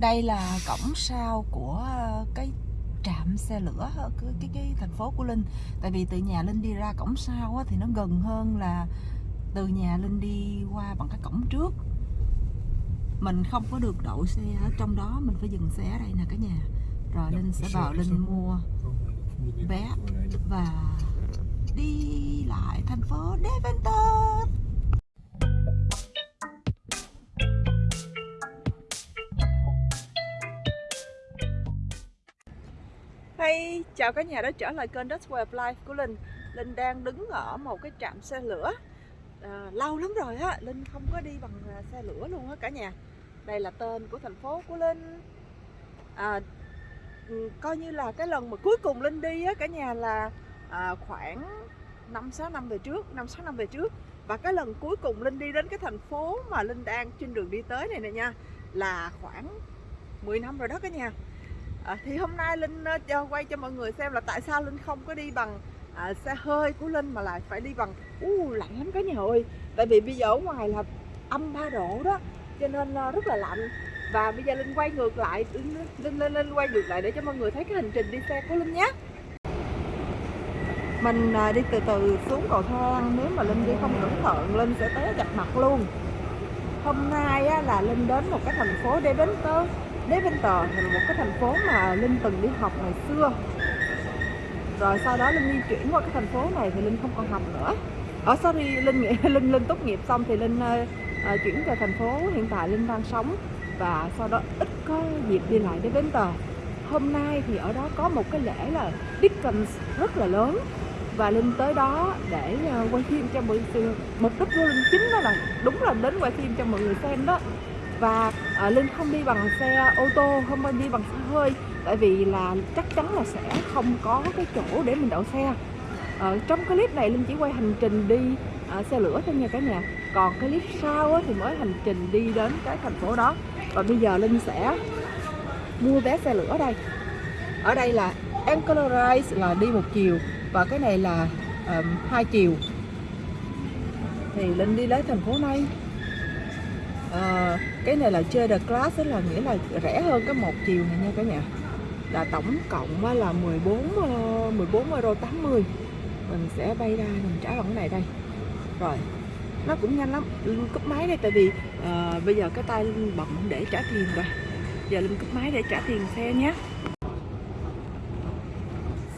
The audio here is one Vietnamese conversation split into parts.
đây là cổng sau của ờ, cái trạm xe lửa ở cái, cái, cái thành phố của Linh. Tại vì từ nhà Linh đi ra cổng sau á, thì nó gần hơn là từ nhà Linh đi qua bằng cái cổng trước. Mình không có được đậu xe ở trong đó mình phải dừng xe ở đây nè cả nhà. Rồi Linh sẽ vào Linh mua vé và đi lại thành phố Deventer Hey, chào cả nhà đã trở lại kênh Dutch Way of Life của Linh. Linh đang đứng ở một cái trạm xe lửa. À, Lâu lắm rồi á, Linh không có đi bằng à, xe lửa luôn á cả nhà. Đây là tên của thành phố của Linh. À, ừ, Coi như là cái lần mà cuối cùng Linh đi á cả nhà là à, khoảng 5-6 năm về trước 5-6 năm về trước. Và cái lần cuối cùng Linh đi đến cái thành phố mà Linh đang trên đường đi tới này nè nha Là khoảng 10 năm rồi đó cả nhà à, thì hôm nay linh uh, quay cho mọi người xem là tại sao linh không có đi bằng uh, xe hơi của linh mà lại phải đi bằng uh, lạnh lắm cả nhà ơi. Tại vì bây giờ ở ngoài là âm 3 độ đó cho nên uh, rất là lạnh. Và bây giờ linh quay ngược lại linh linh linh quay ngược lại để cho mọi người thấy cái hành trình đi xe của linh nhé. Mình ờ, đi từ từ xuống cầu thang nếu mà linh đi không cẩn thận linh sẽ té chặt mặt luôn. Hôm nay á, là linh đến một cái thành phố để đến tới Deventer là một cái thành phố mà Linh từng đi học ngày xưa. Rồi sau đó Linh di chuyển qua cái thành phố này thì Linh không còn học nữa. Ở sorry Linh nghĩ Linh Linh tốt nghiệp xong thì Linh uh, chuyển về thành phố hiện tại Linh đang sống. Và sau đó ít có dịp đi lại đến Deventer hôm nay thì ở đó có một cái lễ là Dickens rất là lớn. Và Linh tới đó để quay phim cho mọi người mục đích của Linh chính đó là đúng là đến quay phim cho mọi người xem đó và uh, linh không đi bằng xe ô tô không đi bằng xe hơi tại vì là chắc chắn là sẽ không có cái chỗ để mình đậu xe. Ở trong cái clip này linh chỉ quay hành trình đi uh, xe lửa thôi nha cả nhà. Còn cái clip sau thì mới hành trình đi đến cái thành phố đó. Và bây giờ linh sẽ mua vé xe lửa đây. Ở đây là Anchorage là đi một chiều và cái này là um, hai chiều. Thì linh đi lấy thành phố này. Uh, cái này là chơi the class là nghĩa là rẻ hơn cái một chiều này nha cả nhà. Là tổng cộng là 14 14 ờ, euro 80 mình sẽ bay ra mình trả bằng cái này đây. Rồi nó cũng nhanh lắm cúp máy đây tại vì uh, bây giờ cái tay bận để trả tiền rồi. Giờ linh cúp máy để trả tiền xe nhé.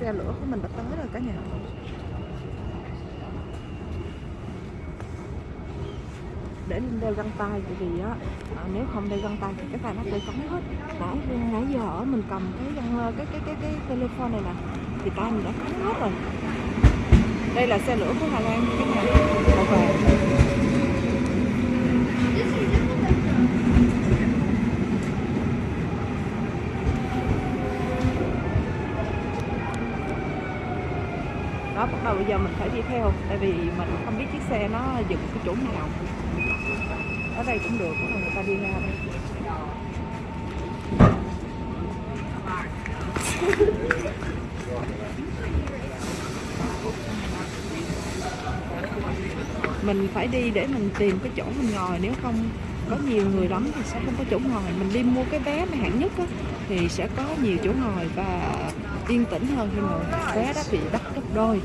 Xe lửa của mình đã tới rồi cả nhà. Để lên đeo găng tay tại vì á à, nếu không đeo găng tay thì cái tay nó sẽ cống hết. Nãy nãy giờ ở mình cầm cái găng ờ, cái cái cái cái telephone này nè thì tay mình đã cống hết rồi. Đây là xe lửa của Hà Lan các bạn. Màu vàng. Đó bắt đầu bây giờ mình phải đi theo tại vì mình không biết chiếc xe nó dừng cái chỗ nào ở đây cũng được có người ta đi ra đây. Mình phải đi để mình tìm cái chỗ mình ngồi nếu không có nhiều người lắm thì sẽ không có chỗ ngồi. Mình đi mua cái vé mà hạng nhất á, thì sẽ có nhiều chỗ ngồi và yên tĩnh hơn khi mà vé đó bị đắt gấp đôi.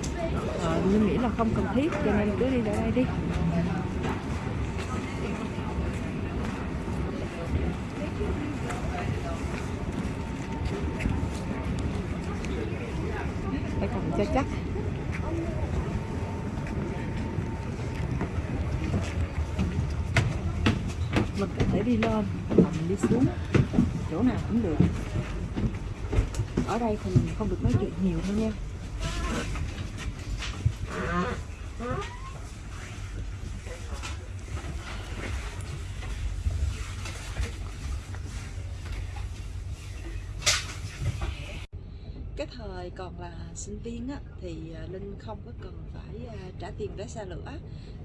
Ờ, à, nhưng nghĩ là không cần thiết cho nên cứ đi ra đây đi phải cầm cho chắc. Mình có thể đi lên hoặc mình đi xuống, chỗ nào cũng được. Ở đây thì mình không được nói chuyện nhiều thôi nha. Thời còn là sinh viên á, thì à, Linh không có cần phải à, trả tiền vé xe lửa.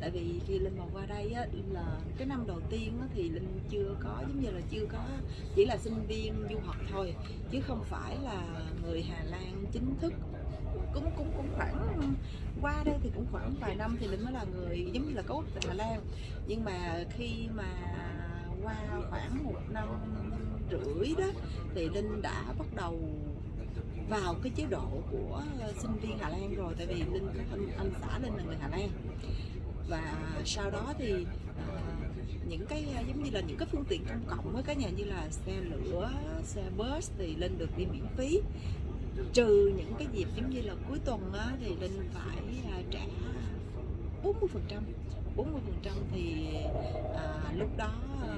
Tại vì khi Linh mà qua đây á, là cái năm đầu tiên á, thì Linh chưa có giống như là chưa có chỉ là sinh viên du học thôi chứ không phải là người Hà Lan chính thức. Cũng cũng cũng khoảng qua đây thì cũng khoảng vài năm thì Linh mới là người giống như là có quốc tịch Hà Lan. Nhưng mà khi mà qua khoảng một năm rưỡi đó thì linh đã bắt đầu vào cái chế độ của ờ, sinh viên Hà Lan rồi tại vì linh anh, anh xã linh là người Hà Lan. Và sau đó thì à, những cái ờ, giống như là những cái phương tiện công cộng với cả nhà như là xe lửa xe bus thì linh được đi miễn phí. Trừ những cái dịp giống như là cuối tuần á, thì linh phải à, trả 40 phần trăm 40 phần trăm thì à, lúc đó à,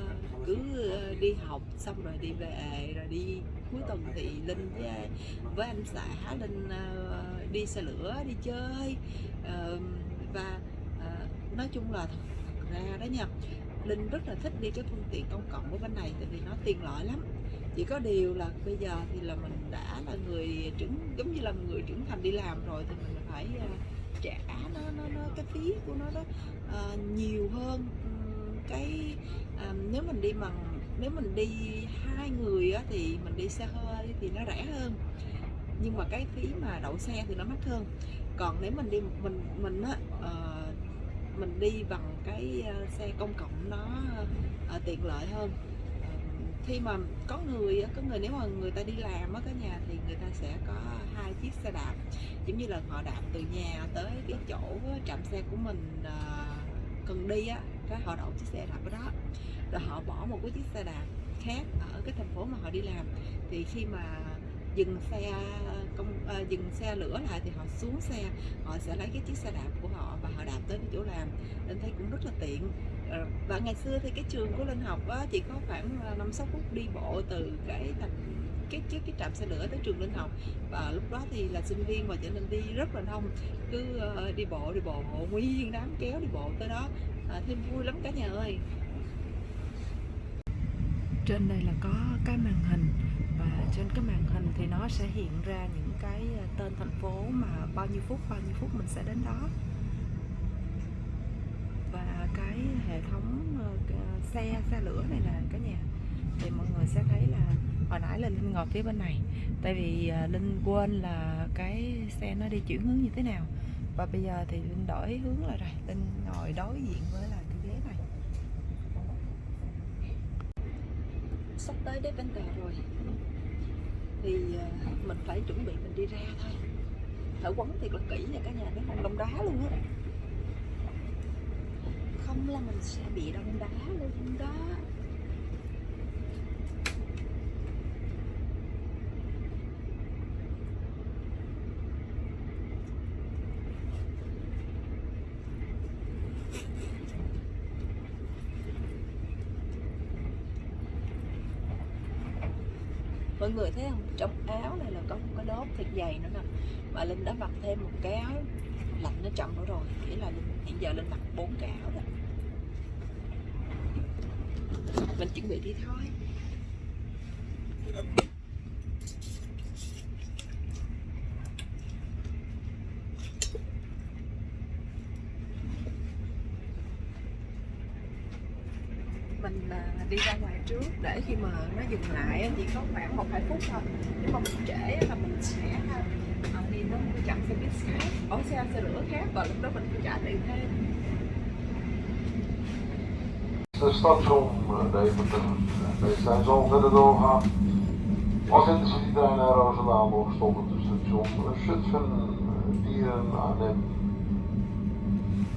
cứ ờ, đi học xong rồi đi về rồi đi cuối tuần thì linh với à, với anh xã linh ờ, đi xe lửa đi chơi. Và ờ, nói chung là thật, ra đó nha linh rất là thích đi cái phương tiện công cộng của bên này tại vì nó tiện lợi lắm. Chỉ có điều là bây giờ thì là mình đã là người trưởng giống như là người trưởng thành đi làm rồi thì mình phải trả nó nó nó cái phí của nó đó uh, nhiều hơn cái à, nếu mình đi bằng nếu mình đi hai người á, thì mình đi xe hơi thì nó rẻ hơn. Nhưng mà cái phí mà đậu xe thì nó mắc hơn. Còn nếu mình đi một mình mình á uh, mình đi bằng cái ờ, xe công cộng nó uh, tiện lợi hơn. Khi mà có người có người nếu mà người ta đi làm á cả nhà thì người ta sẽ có hai chiếc xe đạp. Giống như là họ đạp từ nhà tới cái chỗ trạm xe của mình cần đi á cái họ đậu chiếc xe đạp ở đó rồi họ bỏ một cái chiếc xe đạp khác ở cái thành phố mà họ đi làm. Thì khi mà dừng xe công à, dừng xe lửa lại thì họ xuống xe họ sẽ lấy cái chiếc xe đạp của họ và họ đạp tới cái chỗ làm. Nên thấy cũng rất là tiện. Ờ, và ngày xưa thì cái trường của linh học á, chỉ có khoảng ờ, năm sáu phút đi bộ từ cái thành cái trước cái trạm xe lửa tới trường linh học. Và lúc đó thì là sinh viên và trở nên đi rất là đông. Cứ uh, đi bộ đi bộ nguyên đám kéo đi bộ tới đó. À, thêm vui lắm cả nhà ơi trên đây là có cái màn hình và trên cái màn hình thì nó sẽ hiện ra những cái ờ, tên thành phố mà bao nhiêu phút, bao nhiêu phút mình sẽ đến đó. Và cái hệ thống ờ, ờ, xe xe lửa này là cả nhà thì mọi người sẽ thấy là hồi nãy là linh ngồi phía bên này, tại vì linh quên là cái xe nó đi chuyển hướng như thế nào. Và bây giờ thì linh đổi hướng lại rồi, linh ngồi đối diện với là cái ghế này sắp tới đến bên tờ rồi. Thì ờ, mình phải chuẩn bị mình đi ra thôi. Thở quấn thiệt là kỹ nha cả nhà nó không đông đá luôn á. Không là mình sẽ bị đông đá luôn đó. Mọi người thấy không? Trong áo này là có một cái lớp thật dày nữa nè. Mà linh đã mặc thêm một cái áo lạnh nó chậm nữa rồi. Nghĩa là linh hiện giờ linh mặc bốn cái áo rồi mình chuẩn bị đi thôi. Mình đi ra ngoài trước để khi mà nó dừng lại chỉ có khoảng một hai phút thôi nếu mà mình trễ là mình sẽ ờ, đi nó một trạm xe buýt khác ở xe xe lửa khác và lúc đó mình phải trả tiền thêm Het station Deventer. Deze zijn zo verder doorgaan. Als intercity-trein naar Roosendaal nog stoppen station Zutphen, Dieren, Arnhem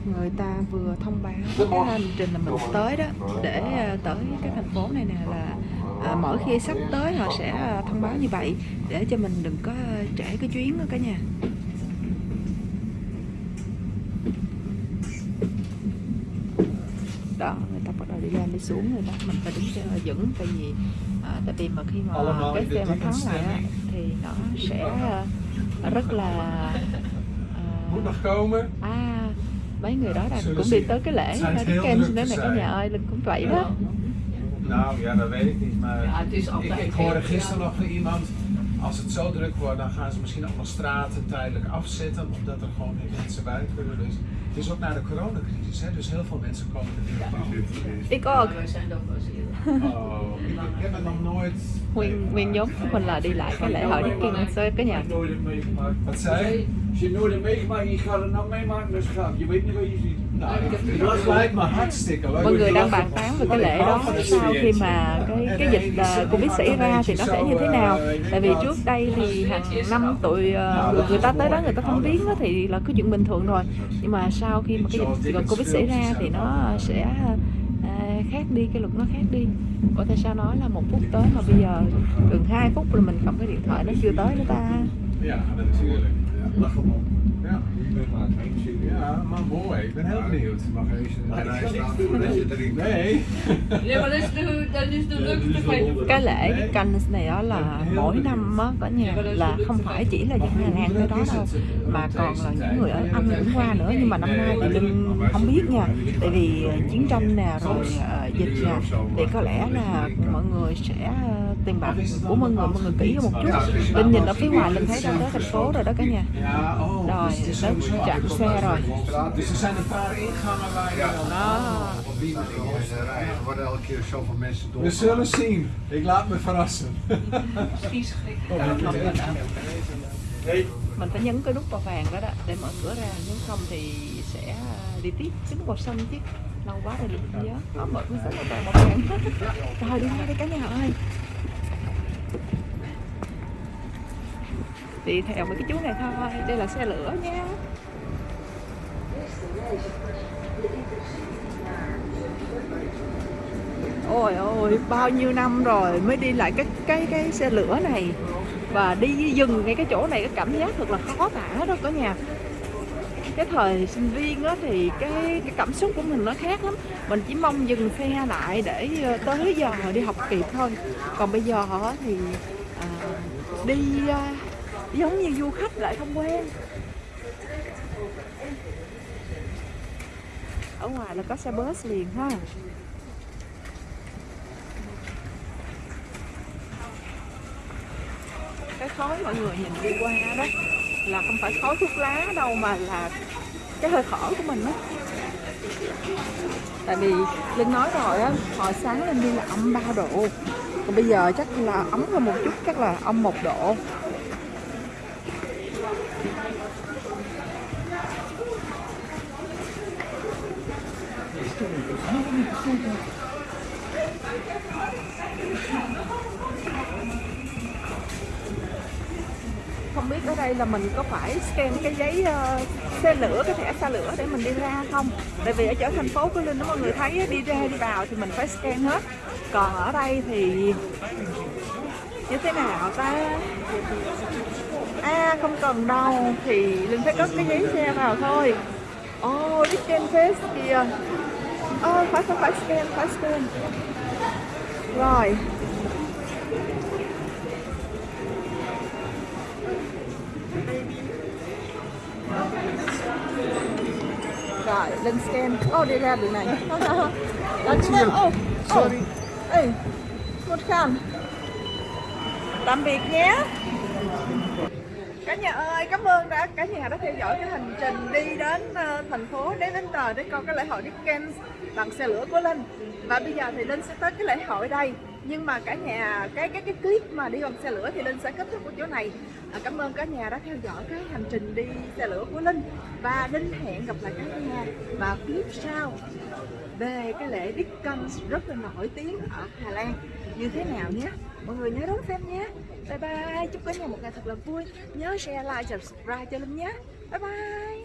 người ta vừa thông báo cái hành trình là mình tới đó để à, tới cái thành phố này nè là à, mỗi khi sắp tới họ sẽ à, thông báo như vậy để cho mình đừng có trễ cái chuyến đó cả nhà. Đó người ta bắt đầu đi lên đi xuống rồi đó. Mình phải đứng cho vững tại vì à, tại vì mà khi mà cái xe mà thắng lại á, thì nó sẽ à, rất là komen. à mấy người đó là cũng đi tới cái lễ Hurricane đó này cả nhà ơi linh cũng vậy đó Nou ja, dat weet ik niet. Maar Ja, het is ik, altijd ik hoorde gisteren nog van iemand. Als het zo druk wordt, dan gaan ze misschien ook nog straten tijdelijk afzetten. Omdat er gewoon geen mensen bij kunnen. Dus het is ook na de coronacrisis. Hè? Dus heel veel mensen komen er weer op ik ook er. Oh, ik, ik heb het nog nooit. nguyên nguyên nhóm của mình là đi lại cái lễ hội Hurricane tới cái nhà Ik heb nooit meegemaakt. Wat zei je? Als je nooit hebt meegemaakt, je gaat het nou meemaken, dus gaat. Je weet niet wat je ziet. Nou, dat lijkt me hartstikke leuk. mọi người đang bàn tán về cái lễ đó. Sau khi mà cái cái dịch ờ, covid xảy ra thì nó sẽ như thế nào? Tại vì trước đây thì hàng năm tụi ờ, người ta tới đó người ta thăm viếng á thì là cái chuyện bình thường rồi nhưng mà sau khi mà cái dịch covid xảy ra thì nó sẽ ờ, khác đi cái luật nó khác đi. Ủa tại sao nói là một phút tới mà bây giờ gần 2 phút rồi mình cầm cái điện thoại nó chưa tới nữa ta Ja, natuurlijk. Ja. Ja. Ja, maar mooi. Ik ben heel benieuwd. Mag even. Nee. Ja, maar dat is de, dat is de leukste feest. cái lễ cái canh này đó là mỗi năm á cả nhà là không phải chỉ là dân Hà Lan tới đó đâu mà còn là những người ở Anh cũng qua nữa nhưng mà năm nay thì Linh không biết nha tại vì ờ, chiến tranh nè rồi ờ, dịch nè thì có lẽ là mọi người sẽ ờ, tiền bạc của mọi người mọi người kỹ hơn một chút Linh nhìn ở phía ngoài Linh thấy đã tới thành phố rồi đó cả nhà oh. rồi tới sowieso trạm xe rồi. Dus er zijn een paar ingangen waar je dan... đó Er worden elke keer zoveel mensen door. We zullen zien. Ik laat me verrassen. mình phải nhấn cái nút màu vàng đó, đó để mở cửa ra. Nếu không thì sẽ đi tiếp. Cái nút màu xanh chứ. Lâu quá rồi không nhớ. Họ mở cái sách màu vàng. Màu vàng rồi đi ngay đây cả nhà ơi. Đi theo mấy cái chú này thôi. Đây là xe lửa nha ôi ôi bao nhiêu năm rồi mới đi lại cái cái cái xe lửa này. Và đi dừng ngay cái chỗ này cái cảm giác thật là khó tả đó cả nhà. Cái thời sinh viên á thì cái cái cảm xúc của mình nó khác lắm. Mình chỉ mong dừng xe lại để ờ, tới giờ đi học kịp thôi. Còn bây giờ thì à, đi à, giống như du khách lại không quen. Ở ngoài là có xe bus liền ha. Cái khói mọi người nhìn đi qua đó, là không phải khói thuốc lá đâu mà là cái hơi thở của mình đó tại vì linh nói rồi á, hồi sáng lên đi là âm 3 độ, còn bây giờ chắc là ấm hơn một chút, chắc là âm một độ. Không biết ở đây là mình có phải scan cái giấy ờ, xe lửa, cái thẻ xa lửa để mình đi ra không? Tại vì ở chỗ thành phố của linh đó mọi người thấy đi ra đi vào thì mình phải scan hết. Còn ở đây thì như thế nào ta? À không cần đâu, thì linh phải cất cái giấy xe vào thôi. Oh đi scan face kìa ờ phải phải phải scan phải scan. Rồi. Rồi lên scan. Ô đi ra đường này. Đó, chứ em ô ô. Ê một khăn. Tạm biệt nhé cả nhà ơi cảm ơn đã cả nhà đã theo dõi cái hành trình đi đến uh, thành phố đến đến tờ để coi cái lễ hội Dickens bằng xe lửa của Linh. Và bây giờ thì Linh sẽ tới cái lễ hội đây. Nhưng mà cả nhà cái cái cái clip mà đi bằng xe lửa thì Linh sẽ kết thúc ở chỗ này. À, cảm ơn cả nhà đã theo dõi cái hành trình đi xe lửa của Linh. Và Linh hẹn gặp lại cả nhà vào clip sau. Về cái lễ Dickens rất là nổi tiếng ở Hà Lan như thế nào nhé. Mọi người nhớ đón xem nhé. Bye bye. Chúc cả nhà một ngày thật là vui. Nhớ share, like, subscribe cho Linh nhé. Bye bye.